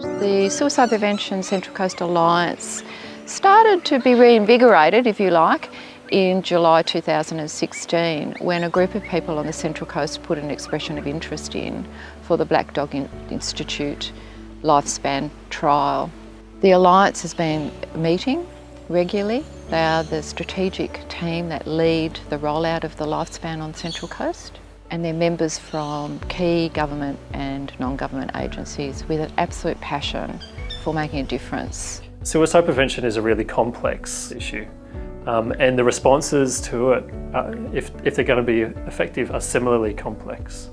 The Suicide Prevention Central Coast Alliance started to be reinvigorated, if you like, in July 2016 when a group of people on the Central Coast put an expression of interest in for the Black Dog Institute lifespan trial. The Alliance has been meeting regularly. They are the strategic team that lead the rollout of the lifespan on Central Coast and they're members from key government and non-government agencies with an absolute passion for making a difference. Suicide prevention is a really complex issue um, and the responses to it, uh, if, if they're going to be effective, are similarly complex.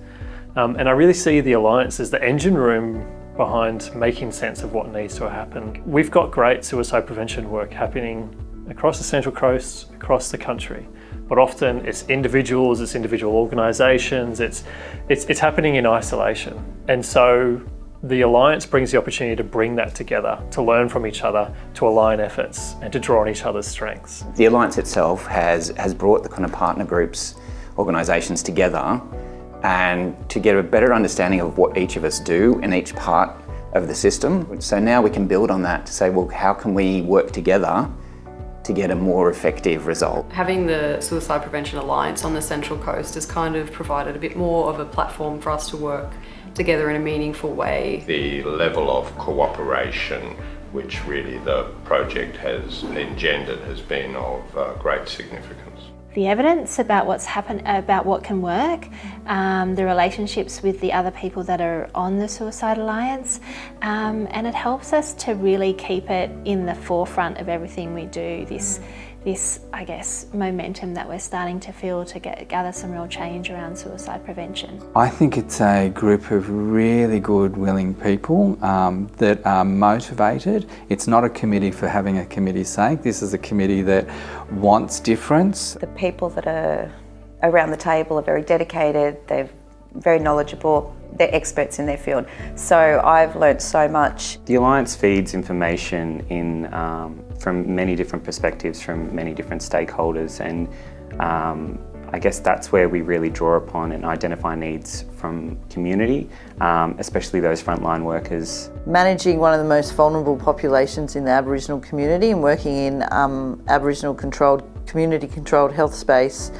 Um, and I really see the Alliance as the engine room behind making sense of what needs to happen. We've got great suicide prevention work happening across the Central Coast, across the country but often it's individuals, it's individual organisations, it's, it's, it's happening in isolation. And so the Alliance brings the opportunity to bring that together, to learn from each other, to align efforts and to draw on each other's strengths. The Alliance itself has, has brought the kind of partner groups, organisations together and to get a better understanding of what each of us do in each part of the system. So now we can build on that to say, well, how can we work together to get a more effective result. Having the Suicide Prevention Alliance on the Central Coast has kind of provided a bit more of a platform for us to work together in a meaningful way. The level of cooperation which really the project has engendered has been of uh, great significance the evidence about what's happened, about what can work, um, the relationships with the other people that are on the Suicide Alliance, um, and it helps us to really keep it in the forefront of everything we do. This this, I guess, momentum that we're starting to feel to get, gather some real change around suicide prevention? I think it's a group of really good, willing people um, that are motivated. It's not a committee for having a committee's sake. This is a committee that wants difference. The people that are around the table are very dedicated, they're very knowledgeable, they're experts in their field. So I've learnt so much. The Alliance feeds information in um, from many different perspectives from many different stakeholders and um, I guess that's where we really draw upon and identify needs from community, um, especially those frontline workers. Managing one of the most vulnerable populations in the Aboriginal community and working in um, Aboriginal controlled, community controlled health space,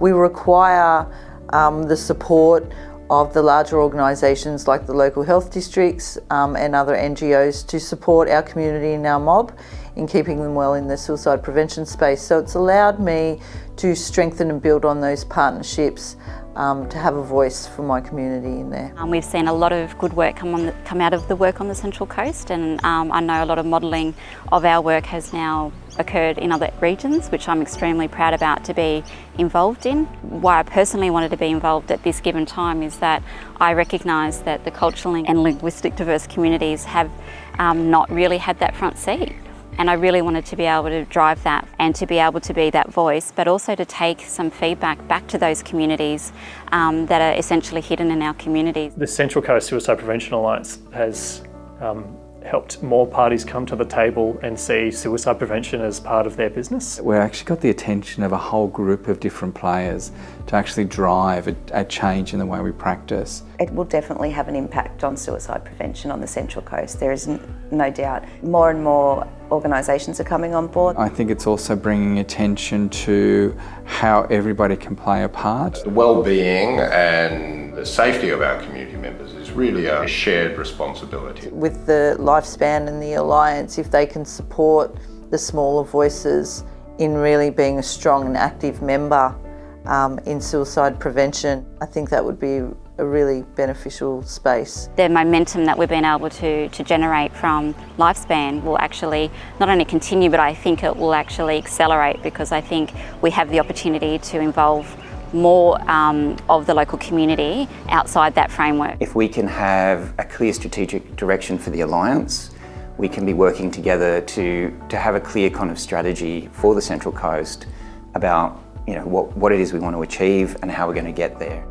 we require um, the support of the larger organisations like the local health districts um, and other NGOs to support our community and our mob in keeping them well in the suicide prevention space. So it's allowed me to strengthen and build on those partnerships um, to have a voice for my community in there. Um, we've seen a lot of good work come, on the, come out of the work on the Central Coast and um, I know a lot of modelling of our work has now occurred in other regions, which I'm extremely proud about to be involved in. Why I personally wanted to be involved at this given time is that I recognise that the cultural and linguistic diverse communities have um, not really had that front seat. And I really wanted to be able to drive that and to be able to be that voice, but also to take some feedback back to those communities um, that are essentially hidden in our communities. The Central Coast Suicide Prevention Alliance has um, helped more parties come to the table and see suicide prevention as part of their business. We've actually got the attention of a whole group of different players to actually drive a, a, change in the way we practice. It will definitely have an impact on suicide prevention on the Central Coast, there is no doubt. More and more organisations are coming on board. I think it's also bringing attention to how everybody can play a part. The well-being and the safety of our community members is really a shared responsibility. With the lifespan and the alliance, if they can support the smaller voices in really being a strong and active member um, in suicide prevention, I think that would be a really beneficial space. The momentum that we've been able to, to generate from Lifespan will actually not only continue but I think it will actually accelerate because I think we have the opportunity to involve more um, of the local community outside that framework. If we can have a clear strategic direction for the Alliance, we can be working together to, to have a clear kind of strategy for the Central Coast about you know, what, what it is we want to achieve and how we're going to get there.